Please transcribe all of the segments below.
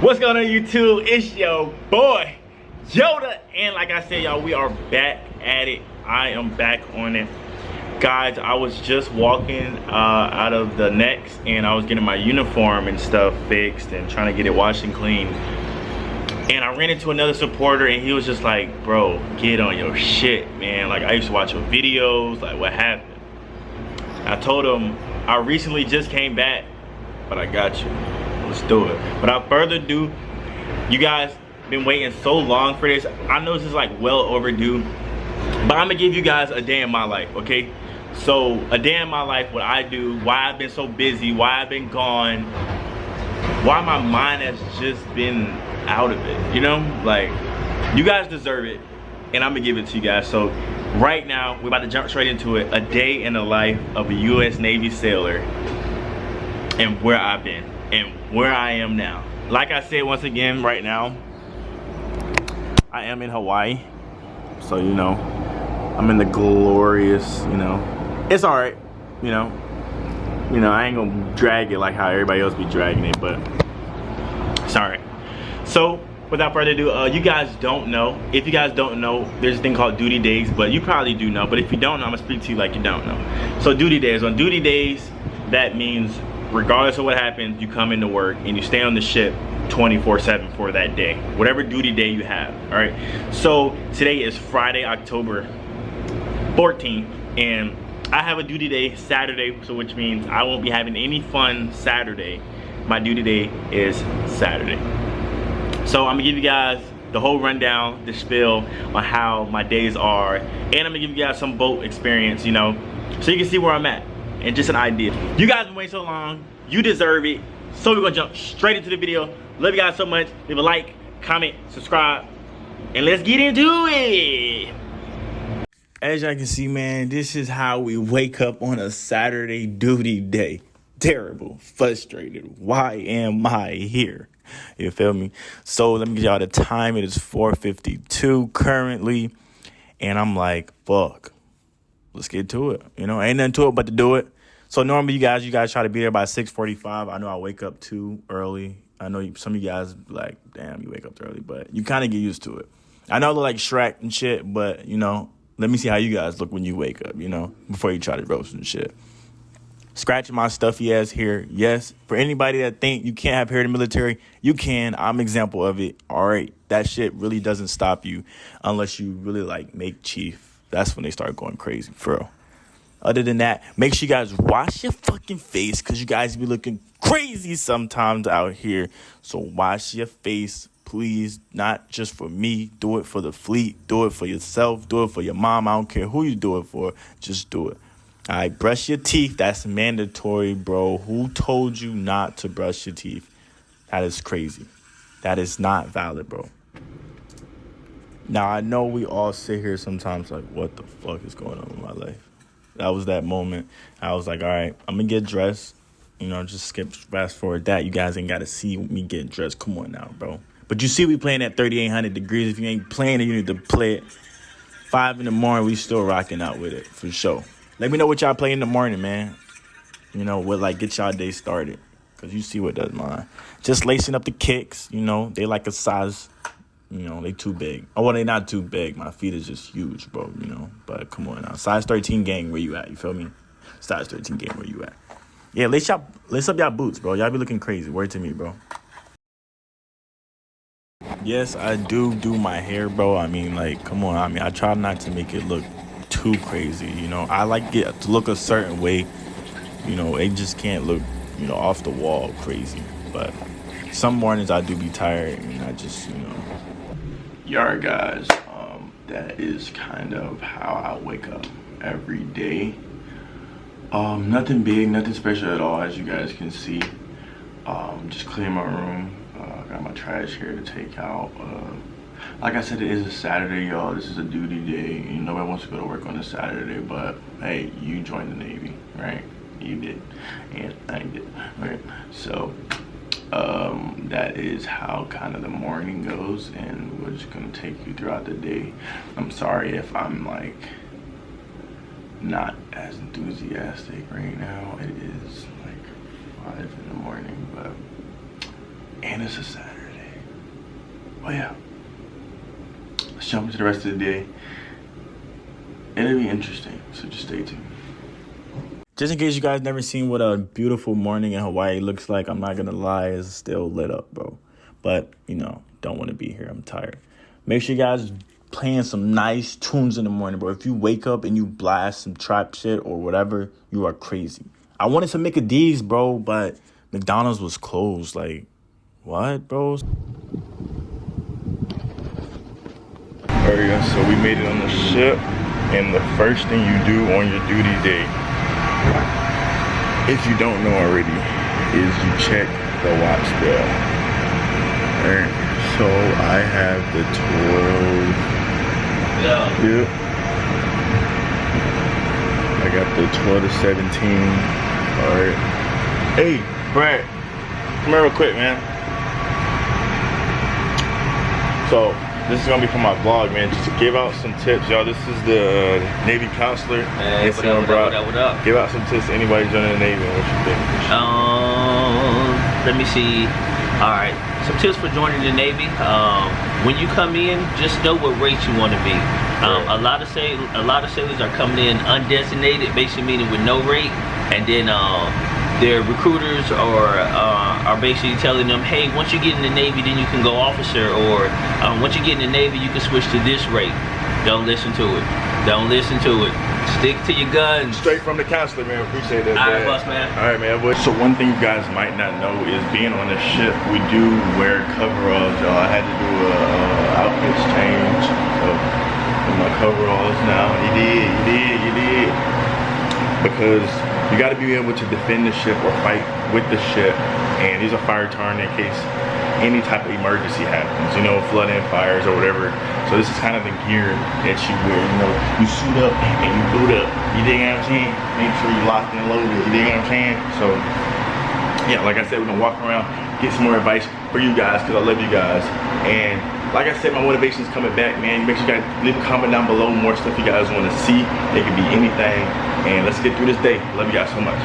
What's going on YouTube? It's your boy Yoda and like I said y'all we are back at it. I am back on it. Guys, I was just walking uh, out of the NEX and I was getting my uniform and stuff fixed and trying to get it washed and clean. And I ran into another supporter and he was just like, bro, get on your shit, man. Like I used to watch your videos, like what happened? I told him I recently just came back, but I got you let's do it. Without further ado you guys been waiting so long for this. I know this is like well overdue but i'm gonna give you guys a day in my life okay? So a day in my life what i do why i've been so busy why i've been gone why my mind has just been out of it you know? Like you guys deserve it and i'm gonna give it to you guys. So right now we're about to jump straight into it. A day in the life of a u.s navy sailor and where i've been and where I am now. Like I said once again right now, I am in Hawaii. So, you know, I'm in the glorious, you know, it's all right, you know. You know, I ain't gonna drag it like how everybody else be dragging it, but sorry. So, without further ado, uh, you guys don't know. If you guys don't know, there's a thing called duty days, but you probably do know. But if you don't know, I'm gonna speak to you like you don't know. So duty days, on duty days, that means regardless of what happens, you come into work and you stay on the ship 24-7 for that day. Whatever duty day you have, all right? So today is Friday, October 14th, and I have a duty day Saturday, so which means I won't be having any fun Saturday. My duty day is Saturday. So I'm gonna give you guys the whole rundown, the spill on how my days are, and I'm gonna give you guys some boat experience, you know, so you can see where I'm at and just an idea. You guys been waiting so long. You deserve it. So we're gonna jump straight into the video. Love you guys so much. Leave a like, comment, subscribe, and let's get into it. As y'all can see, man, this is how we wake up on a Saturday duty day. Terrible, frustrated. Why am I here? You feel me? So let me get y'all the time. It is 4.52 currently. And I'm like, fuck let's get to it. You know, ain't nothing to it but to do it. So normally you guys, you guys try to be there by 6:45. I know I wake up too early. I know some of you guys like, damn, you wake up early, but you kind of get used to it. I know I look like Shrek and shit, but you know, let me see how you guys look when you wake up. You know, before you try to roast and shit. Scratching my stuffy ass hair. Yes, for anybody that think you can't have hair in the military, you can. I'm example of it. All right, that shit really doesn't stop you unless you really like make chief that's when they start going crazy, for real. Other than that, make sure you guys wash your fucking face because you guys be looking crazy sometimes out here. So wash your face, please. Not just for me. Do it for the fleet. Do it for yourself. Do it for your mom. I don't care who you do it for. Just do it. All right, brush your teeth. That's mandatory, bro. Who told you not to brush your teeth? That is crazy. That is not valid, bro. Now I know we all sit here sometimes like, what the fuck is going on in my life? That was that moment. I was like, all right, I'm gonna get dressed. You know, just skip fast forward that. You guys ain't gotta see me get dressed. Come on now, bro. But you see, we playing at 3,800 degrees. If you ain't playing it, you need to play it. Five in the morning, we still rocking out with it for sure. Let me know what y'all play in the morning, man. You know, what like get y'all day started. Cause you see what does mine. Just lacing up the kicks. You know, they like a size you know, they too big. Oh, well, they not too big. My feet is just huge, bro. You know, but come on now. Size 13 gang, where you at? You feel me? Size 13 gang, where you at? Yeah, lace up, lace up y'all boots, bro. Y'all be looking crazy. Word to me, bro. Yes, I do do my hair, bro. I mean, like, come on. I mean, I try not to make it look too crazy. You know, I like it to look a certain way. You know, it just can't look, you know, off the wall crazy. But some mornings I do be tired and I just, you know, Yard guys, um, that is kind of how I wake up every day. Um, nothing big, nothing special at all, as you guys can see. Um, just clean my room. Uh, got my trash here to take out. Uh, like I said, it is a Saturday, y'all. This is a duty day. You nobody wants to go to work on a Saturday, but hey, you joined the Navy, right? You did, and I did, right? So um, that is how kind of the morning goes and we're just gonna take you throughout the day i'm sorry if i'm like not as enthusiastic right now it is like five in the morning but and it's a saturday Oh yeah. Let's jump into the rest of the day. It'll be interesting, so just stay tuned. Just in case you guys never seen what a beautiful morning in Hawaii looks like, I'm not gonna lie, it's still lit up, bro. But, you know, don't want to be here. I'm tired. Make sure you guys playing some nice tunes in the morning, bro. If you wake up and you blast some trap shit or whatever, you are crazy. I wanted to make a D's, bro, but McDonald's was closed. Like, what, bros? Alright, so we made it on the ship, and the first thing you do on your duty day, if you don't know already, is you check the watch bell. Alright, so I have the 12. Yeah. Yep. I got the 12 to 17. Alright. Hey, Brad, come here real quick, man. So, this is gonna be for my vlog, man. Just to give out some tips, y'all. This is the Navy counselor. Hey, what up, what up, what up, what up? Give out some tips to anybody joining the Navy. What you think? Um, let me see. All right, some tips for joining the Navy. Um, when you come in, just know what rate you want to be. Um, a lot of sail a lot of sailors are coming in undesignated, basically meaning with no rate, and then um, their recruiters are uh, are basically telling them, hey, once you get in the Navy, then you can go officer, or um, once you get in the Navy, you can switch to this rate. Don't listen to it. Don't listen to it. Stick to your guns. Straight from the counselor, man. Appreciate that. All right, boss, man. All right, man. So one thing you guys might not know is being on the ship, we do wear coveralls, y'all. I had to do a uh, outfits change. of my coveralls now. You did, you did, you did. Because you got to be able to defend the ship or fight with the ship and these are fire retardant in case any type of emergency happens you know flooding fires or whatever. So this is kind of the gear that you wear you know. You suit up and you boot up. You dig what i'm saying? Make sure you locked and loaded. You dig what i'm saying? So yeah like i said we're gonna walk around get some more advice for you guys because i love you guys. And like I said, my motivation is coming back, man. Make sure you guys leave a comment down below, more stuff you guys want to see. It could be anything. And let's get through this day. Love you guys so much.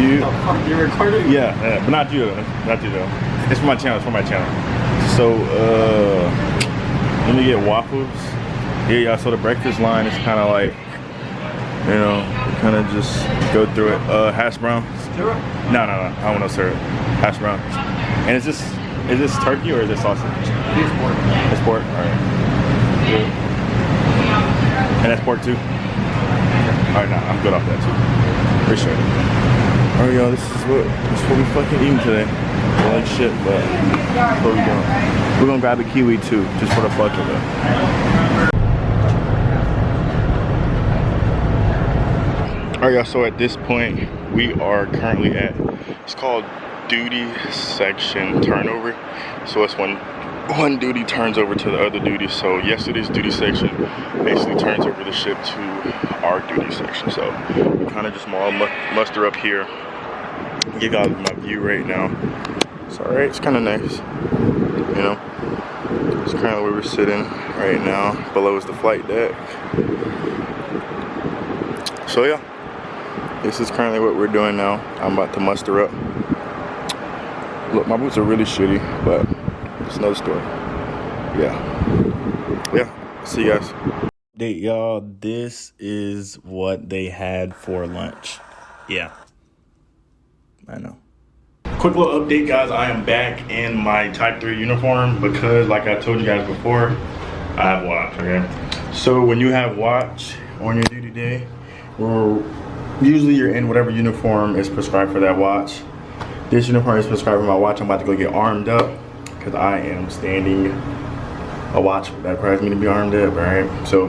You, oh, you're recording? Yeah, yeah, but not you though. Not you though. It's for my channel, it's for my channel. So, uh, let me get waffles. Yeah, y'all, so the breakfast line is kind of like, you know, kind of just go through it. Uh, hash brown. Syrup? No, no, no, I want no syrup. Hash brown. And is this, is this turkey or is this sausage? It's pork. It's pork, all right. And that's pork too? All right, nah, I'm good off that too. Appreciate it. All right, y'all, this is what, this is what we fucking eating today. I like shit, but what we doing? We're gonna grab a kiwi too, just for the fuck of it. All right, y'all, so at this point, we are currently at, it's called duty section turnover. So it's when one duty turns over to the other duty. So yesterday's duty section basically turns over the ship to our duty section. So we kind of just muster up here. Give y'all my view right now. It's all right. It's kind of nice. You know, it's kind of where we're sitting right now. Below is the flight deck. So yeah, this is currently what we're doing now. I'm about to muster up. Look, my boots are really shitty, but it's another story. Yeah. Yeah. See you guys. Update, y'all. This is what they had for lunch. Yeah. I know. Quick little update, guys. I am back in my Type 3 uniform because, like I told you guys before, I have watch, okay? So when you have watch on your duty day, or usually you're in whatever uniform is prescribed for that watch. This uniform is prescribed for my watch. I'm about to go get armed up because I am standing a watch that requires me to be armed up, right? So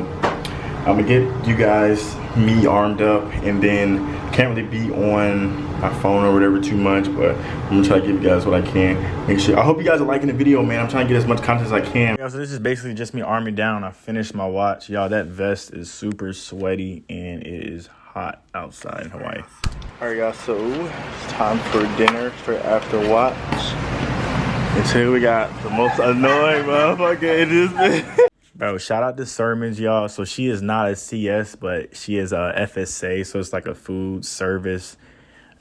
I'm gonna get you guys me armed up and then can't really be on my phone or whatever too much, but I'm gonna try to give you guys what I can. Make sure, I hope you guys are liking the video, man. I'm trying to get as much content as I can. Yeah, so this is basically just me arming down. I finished my watch. Y'all, that vest is super sweaty and it is hot outside in Hawaii. All right, guys, so it's time for dinner straight after watch. Today we got the most annoying motherfucker in this Bro, shout out to Sermons, y'all. So she is not a CS, but she is a FSA, so it's like a food service.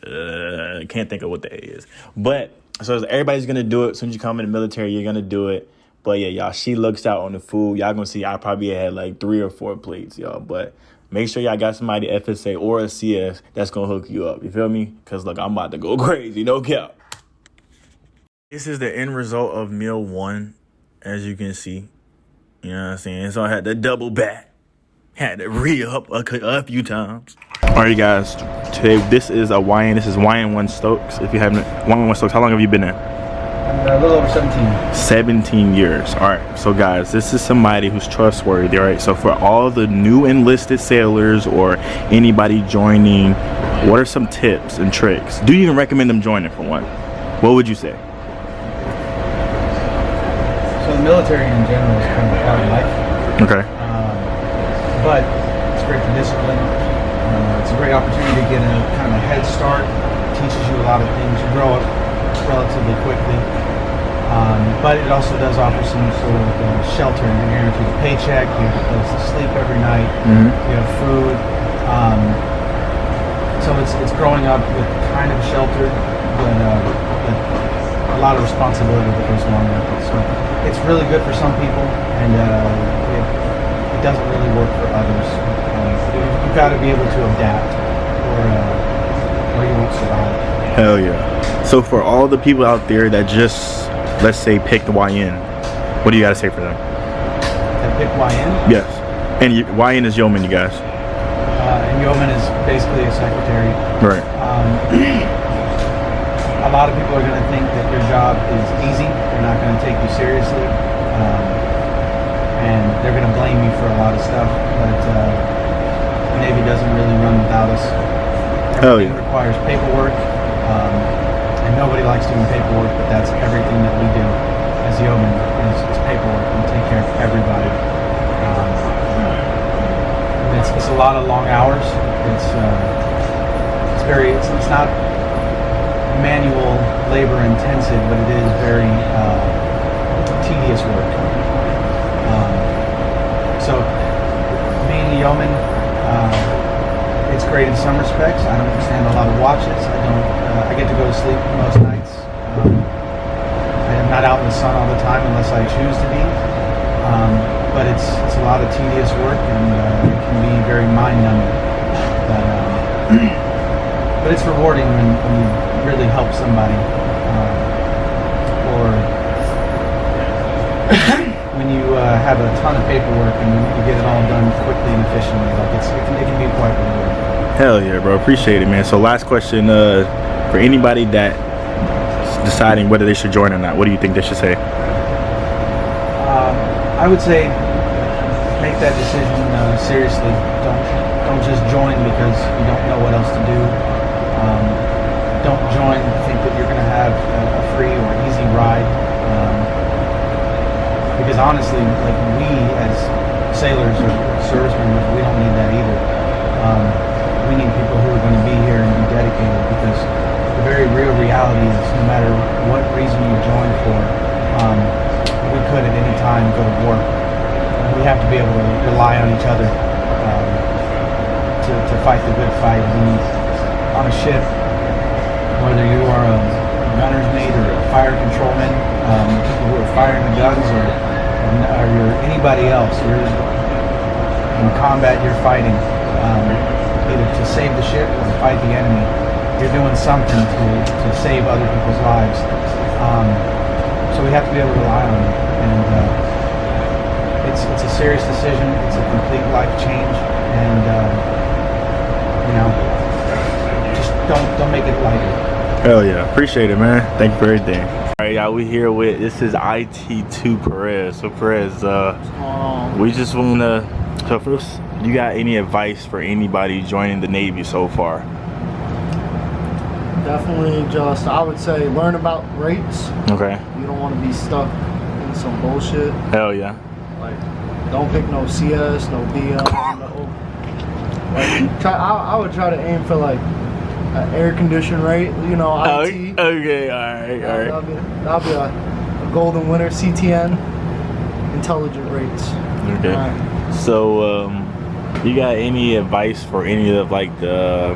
Uh, can't think of what the A is. But So everybody's gonna do it. As soon as you come in the military, you're gonna do it. But yeah, y'all, she looks out on the food. Y'all gonna see I probably had like three or four plates, y'all. But make sure y'all got somebody FSA or a CS that's gonna hook you up. You feel me? Cause look, I'm about to go crazy. No cap. This is the end result of meal one, as you can see. You know what I'm saying? So I had to double back. Had to re up a, a few times. Alright guys, today this is a YN, this is YN1 Stokes. If you haven't, YN1 Stokes, how long have you been there? Uh, a little over 17. 17 years. All right. So guys, this is somebody who's trustworthy, all right? So for all the new enlisted sailors or anybody joining, what are some tips and tricks? Do you even recommend them joining for one? What would you say? So the military in general is kind of part of life, Okay. um, but it's great for discipline. Uh, it's a great opportunity to get a kind of a head start. It teaches you a lot of things. You grow up relatively quickly. Um, but it also does offer some sort of uh, shelter. You're guaranteed a paycheck. You have a place to sleep every night. Mhm. You have food. Um, so it's it's growing up with kind of shelter, but, uh, but a lot of responsibility that goes along with it. So it's really good for some people, and uh, it, it doesn't really work for others. You, you've got to be able to adapt, or uh, or you won't survive. Hell yeah. So for all the people out there that just, let's say, picked the YN, what do you got to say for them? That pick YN. Yes. And you, YN is yeoman, you guys. Uh, and yeoman is basically a secretary. Right. Um, a lot of people are going to think that your job is easy. They're not going to take you seriously, um, and they're going to blame you for a lot of stuff. But uh, the Navy doesn't really run without us. Hell Everything yeah. requires paperwork, um, and nobody likes doing paperwork. But that's everything that we do as yeomen is, is paperwork. We take care of everybody. Um, it's, it's a lot of long hours. It's uh, it's very it's, it's not manual labor intensive, but it is very uh, tedious work. Um, so being a yeoman, uh, it's great in some respects. I don't understand a lot of watches. I don't. Uh, I get to go to sleep most nights. Um, I am not out in the sun all the time unless I choose to be. Um, but it's it's a lot of tedious work and uh, it can be very mind numbing. But, um, but it's rewarding when, when you really help somebody, um, or when you uh, have a ton of paperwork and you, get it all done quickly and efficiently. Like it's it can, it can be quite rewarding. Hell yeah, bro. Appreciate it, man. So last question, uh, for anybody that deciding whether they should join or not, what do you think they should say? Um, I would say make that decision uh, seriously. Don't don't just join because you don't know what else to do. Um, don't join think that you're going to have a, a free or easy ride. Um, because honestly, like we as sailors or service members, we don't need that either. Um, we need people who are going to be here and be dedicated because the very real reality is no matter what reason you join for, um, we could at any time go to war. We have to be able to rely on each other um, to, to fight the good fight. We, on a ship, whether you are a gunner's mate or a fire controlman, um, people who are firing the guns, or, or you're anybody else, you're in combat, you're fighting um, either to save the ship or to fight the enemy. You're doing something to, to save other people's lives. Um, so we have to be able to rely on it. And uh, it's, it's a serious decision. It's a complete life change. And, uh, you know, don't, don't make it lighter. Hell yeah. Appreciate it, man. Thank you for everything. All right, y'all. We here with this is IT2 Perez. So Perez, uh, we just wanna. So first, you got any advice for anybody joining the Navy so far? Definitely just, I would say, learn about rates. Okay. You don't want to be stuck in some bullshit. Hell yeah. Like, don't pick no CS, no DM, no. Like, try, I, I would try to aim for like uh, air conditioned rate, you know, oh, IT. Okay, all right, all right. That'll be, that'll be a, a, golden winner, CTN, intelligent rates. Okay. Right. So, um, you got any advice for any of like the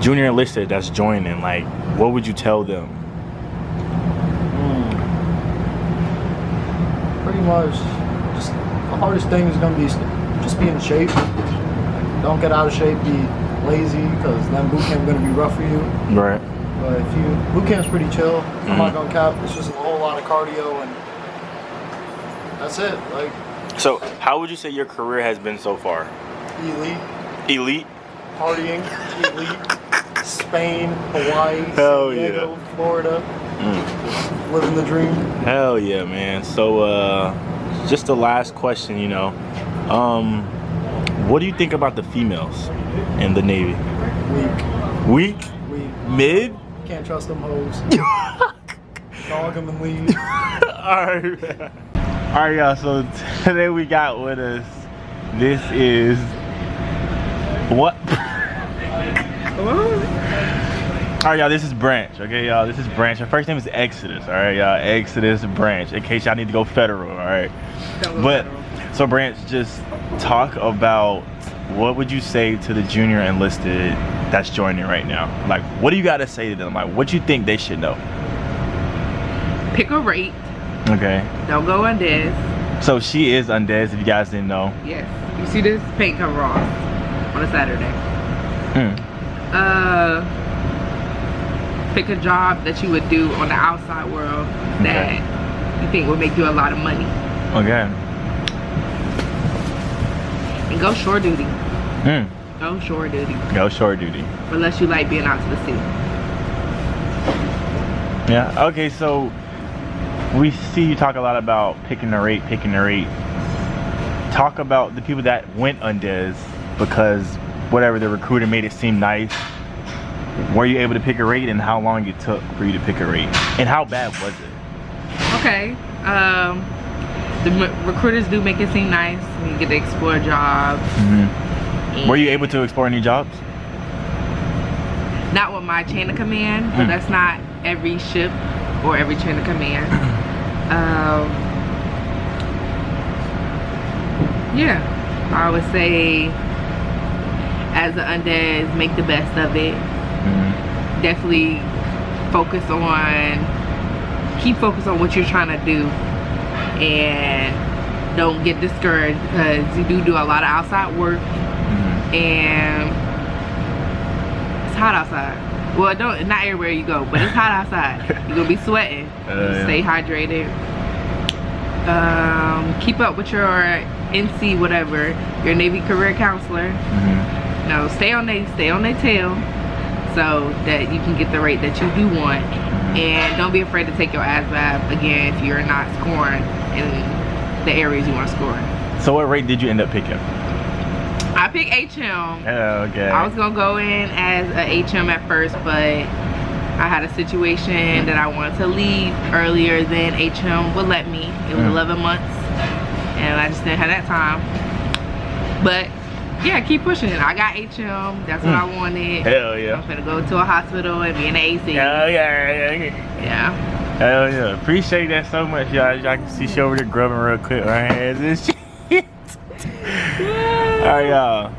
junior enlisted that's joining? Like, what would you tell them? Mm. Pretty much, just the hardest thing is gonna be just be in shape. Don't get out of shape. Be lazy because then boot camp gonna be rough for you. Right. But if you boot camp's pretty chill. I'm not Mhm. gonna cap. It's just a whole lot of cardio and that's it. Like So, how would you say your career has been so far? elite, Elite. partying, elite. Spain, Hawaii, Hell San Diego, yeah. Florida, Mm. living the dream. Hell yeah, man. So, uh, just the last question, you know, um, what do you think about the females in the Navy? Weak, Weak, weak. mid. Can't trust them hoes. Dog them and leave. Alright. Alright y'all. So today we got with us. This is what? All right, y'all. This is Branch. Okay, y'all. This is Branch. Her first name is Exodus. All right, y'all. Exodus Branch. In case y'all need to go federal. All right. But so Branch, just talk about what would you say to the junior enlisted that's joining right now? Like, what do you got to say to them? Like, what you think they should know? Pick a rate. Okay. Don't go this. So she is Undez, if you guys didn't know. Yes. You see this paint cover off on a Saturday. Mm. Uh, pick a job that you would do on the outside world that you think would make you a lot of money. Okay. And go shore duty. Mm. Go shore duty. Go shore duty. Unless you like being out to the sea. Yeah. Okay. So we see you talk a lot about picking the rate, picking the rate. Talk about the people that went Undez because whatever the recruiter made it seem nice. Were you able to pick a rate, and how long it took for you to pick a rate, and how bad was it? Okay. Um, the recruiters do make it seem nice. You get to explore jobs. Mm-hmm. Were you able to explore any jobs? Not with my chain of command, but Mm. that's not every ship or every chain of command. Um, yeah, I would say as an undead, make the best of it. Mm-hmm. Definitely focus on, keep focus on what you're trying to do, and don't get discouraged because you do do a lot of outside work Mm-hmm. and it's hot outside. Well, don't not everywhere you go, but it's hot outside. You're gonna be sweating. Uh, yeah. Stay hydrated. Um, keep up with your NC whatever, your Navy career counselor. Mm-hmm. No, stay on they stay on their tail so that you can get the rate that you do want. And don't be afraid to take your ass ASVAB again if you're not scoring in the areas you want to score. in. So what rate did you end up picking? I picked HM. Oh, okay. I was gonna go in as a HM at first, but I had a situation that I wanted to leave earlier than HM would let me. It was Mm. 11 months, and I just didn't have that time. But yeah, keep pushing it. I got HM. That's what Mm. I wanted. Hell yeah. I'm gonna go to a hospital and be in the AC. Hell yeah, yeah, yeah. Yeah. Hell yeah. Appreciate that so much, y'all. Y'all can see she over there grubbing real quick right here. This shit. Alright, y'all.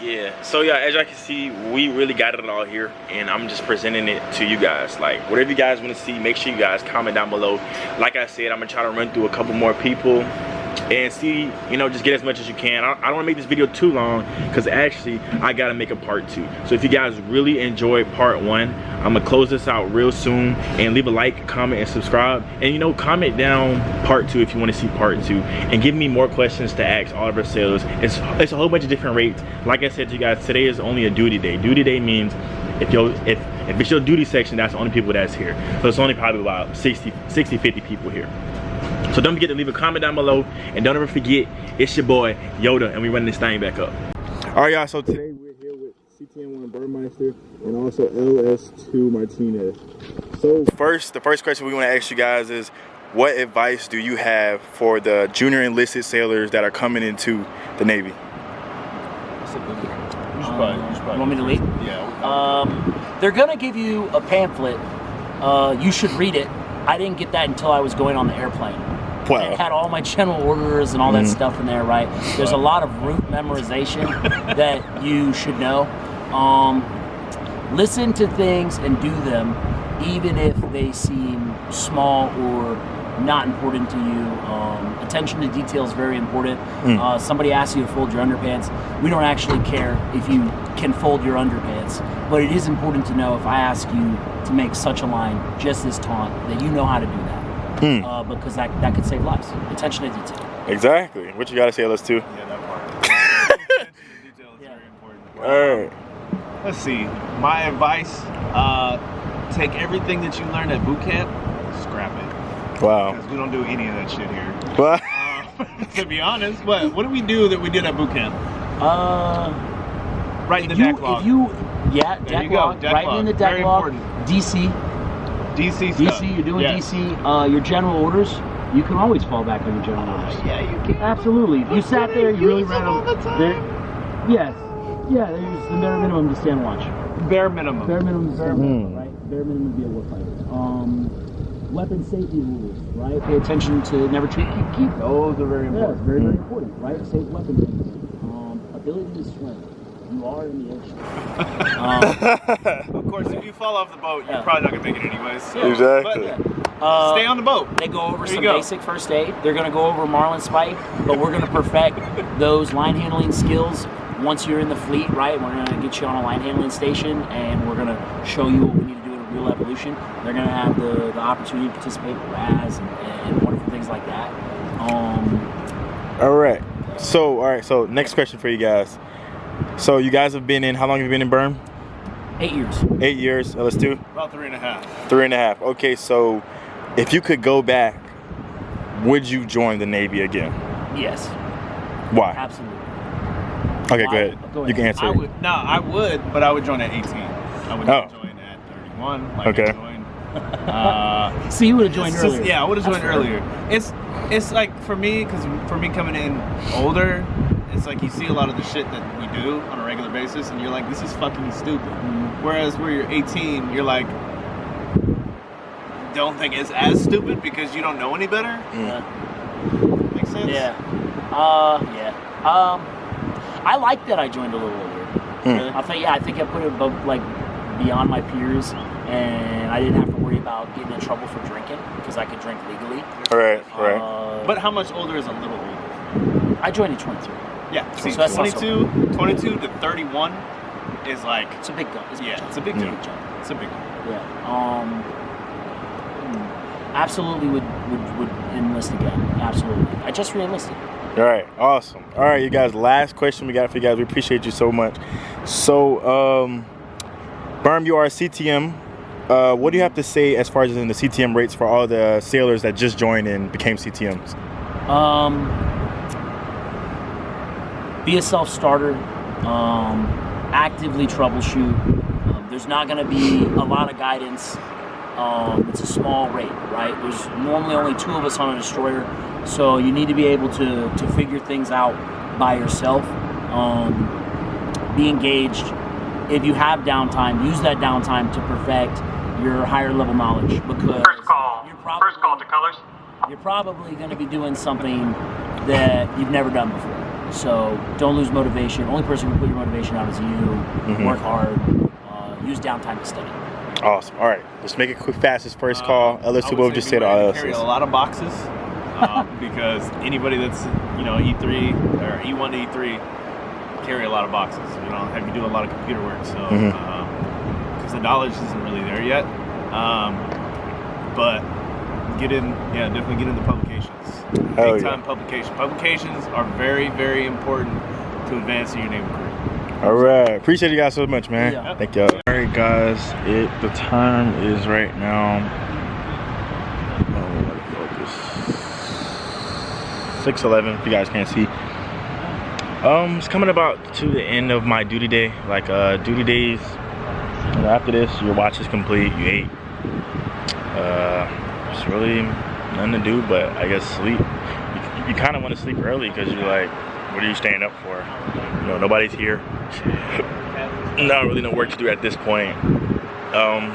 Yeah, so yeah, as y'all can see, we really got it all here, and I'm just presenting it to you guys. Like, whatever you guys want to see, make sure you guys comment down below. Like I said, I'm gonna try to run through a couple more people and see, you know, just get as much as you can. I, I don't wanna make this video too long, because actually, I gotta make a part two. So if you guys really enjoyed part one, I'm gonna close this out real soon, and leave a like, comment, and subscribe. And you know, comment down part two if you wanna see part two, and give me more questions to ask all of our sailors. It's, it's a whole bunch of different rates. Like I said to you guys, today is only a duty day. Duty day means if you if if it's your duty section, that's the only people that's here. So it's only probably about 60, 60 50 people here. So don't forget to leave a comment down below. And don't ever forget, it's your boy, Yoda, and we running this thing back up. All right, y'all, so today we're here with CTN1 Burmeister and also LS2 Martinez. So first, the first question we want to ask you guys is, what advice do you have for the junior enlisted sailors that are coming into the Navy? You want me to lead? Yeah. Um, they're gonna give you a pamphlet. Uh, you should read it. I didn't get that until I was going on the airplane. It had all my general orders and all that Mhm. stuff in there, right? There's a lot of route memorization that you should know. Um, listen to things and do them. even if they seem small or not important to you. Um, attention to detail is very important. Mm. Uh, somebody asks you to fold your underpants. We don't actually care if you can fold your underpants, but it is important to know if I ask you to make such a line, just this taunt, that you know how to do that. Hmm. Uh, because that, that could save lives. Attention to detail. Exactly. What you gotta say, let's do. Yeah, that part. Attention to detail is Yeah. very important. All right. Let's see. My advice: uh, take everything that you learned at boot camp, scrap it, Wow. because we don't do any of that shit here. Well, Uh, to be honest, what what did we do that we did at boot camp? Uh, Right in the if you, deck log. If you, yeah, There deck you go, log, deck right log. in the deck Very log. important. DC, DC stuff. DC, you're doing Yeah. DC. Uh, your general orders, you can always fall back on your general orders. Yeah, you can. Absolutely. If you sat there, you really ran them all the time. there- Yes. Yeah, there's the bare minimum to stand watch. Bare minimum. Bare minimum to stand watch, right? Bare minimum to be a warfighter. Um, weapon safety rules, right? Pay attention to never treat keep keep. Those are very important. Yeah, important. very, very important, right? Safe weapon. Um, ability to swim. You are in the ocean. um, Of course, if you fall off the boat, you're Yeah. probably not gonna make it anyways. Yeah. Exactly. But uh, stay on the boat. They go over There some go. basic first aid. They're going to go over Marlin Spike, but we're going to perfect those line handling skills once you're in the fleet, right? We're going to get you on a line handling station and we're going to show you what we need to do in a real evolution. They're going to have the, the opportunity to participate in RAS and, and wonderful things like that. Um, all right. So, all right. So, next question for you guys. So, you guys have been in. How long have you been in Berm? eight years. Eight years. Uh, Let's do About three and a half. three and a half. Okay. So, if you could go back, would you join the Navy again? Yes, Why? absolutely. Okay, go Why? ahead. Go You can answer. I would no, I would, but I would join at 18. I would Oh. join at 31. Like Okay. Joined. Uh, So you would have joined it's just- earlier. yeah, I would have joined fair. earlier. It's it's like for me, because for me coming in older, it's like you see a lot of the shit that we do on a regular basis, and you're like, this is fucking stupid. Mm-hmm. Whereas where you're 18, you're like, don't think it's as stupid because you don't know any better. Mm. Makes sense? Yeah. Uh, yeah. Um, I like that I joined a little earlier. Hmm. I think, yeah, I think I put it above, like beyond my peers, and I didn't have to worry about getting in trouble for drinking because I could drink legally. All right. All right. Uh, But how much older is a little older? I joined at 22. Yeah. See, So that's not so 22, 22 to 31 is like, It's a big gun. It's a big yeah, jump. it's a big Yeah. jump. It's a big jump. Yeah. Um, absolutely would, would would enlist again. Absolutely. I just re-enlisted. All right, awesome. All right, you guys. Last question we got for you guys. We appreciate you so much. So, um, Berm, you are a CTM. Uh, what do you have to say as far as in the CTM rates for all the sailors that just joined and became CTMs? Um, be a self-starter. Um, actively troubleshoot. Um, there's not going to be a lot of guidance. Um, it's a small rate, right? There's normally only two of us on a destroyer, so you need to be able to to figure things out by yourself. Um, be engaged. If you have downtime, use that downtime to perfect your higher level knowledge because First call. you're probably First call to colors. you're probably going to be doing something that you've never done before. So don't lose motivation. Only person who can put your motivation out is you. Mhm. Work hard. Uh, use downtime to study. Awesome. All right, let's make it quick, fast. This first call. Um, LS I two would will just be say to ready all to Carry a lot of boxes uh, because anybody that's you know E3 or E1 to E3 carry a lot of boxes. You know, have you do a lot of computer work, so because Mhm. the knowledge isn't really there yet. Um, but get in, yeah, definitely get in the publications. Hell Big yeah. time publication. Publications are very, very important to advancing your naval career. All right, appreciate you guys so much, man. Yeah. Thank y'all. All right, guys. It the time is right now. Oh, let focus. Six eleven. If you guys can't see. Um, it's coming about to the end of my duty day. Like uh, duty days. And after this, your watch is complete. You ate. Uh, it's really nothing to do, but I guess sleep. You, you kind of want to sleep early because you're like, what are you staying up for? You know, nobody's here. Not really no work to do at this point. Um,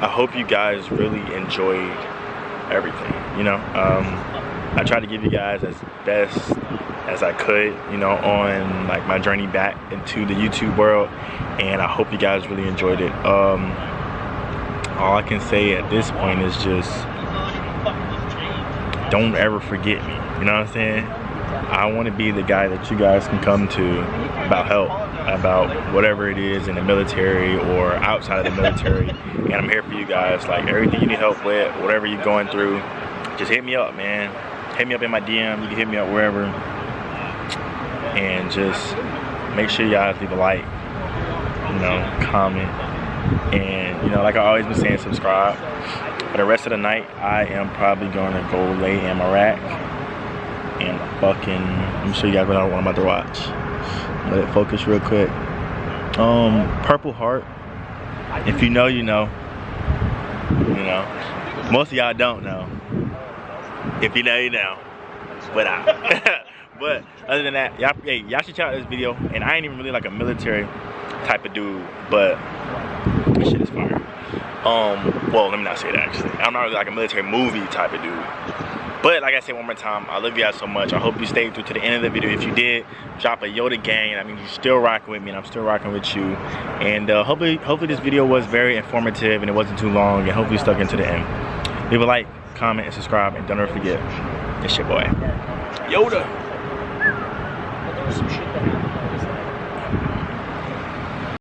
I hope you guys really enjoyed everything. You know, um, I tried to give you guys as best as I could, you know, on like my journey back into the YouTube world, and I hope you guys really enjoyed it. Um, all I can say at this point is just don't ever forget me. You know what I'm saying? I want to be the guy that you guys can come to about help, about whatever it is in the military or outside of the military. And I'm here for you guys. Like everything you need help with, whatever you're going through, just hit me up, man. Hit me up in my DM. You can hit me up wherever. And just make sure guys leave a like, you know, comment. And, you know, like I always been saying, subscribe. For the rest of the night, I am probably going to go lay in my rack and fucking, I'm sure you guys what I'm about to watch. Let it focus real quick. Um, Purple Heart. If you know, you know. You know. Most of y'all don't know. If you know, you know. But I. but other than that, y'all, hey, y'all should check out this video. And I ain't even really like a military type of dude, but this shit is fire. Um, well, let me not say that actually. I'm not really like a military movie type of dude. But like I said one more time, I love you guys so much. I hope you stayed through to the end of the video. If you did, drop a Yoda gang. I mean, you're still rocking with me, and I'm still rocking with you. And uh, hopefully, hopefully this video was very informative and it wasn't too long, and hopefully stuck into the end. Leave a like, comment, and subscribe, and don't ever forget, it's your boy, Yoda.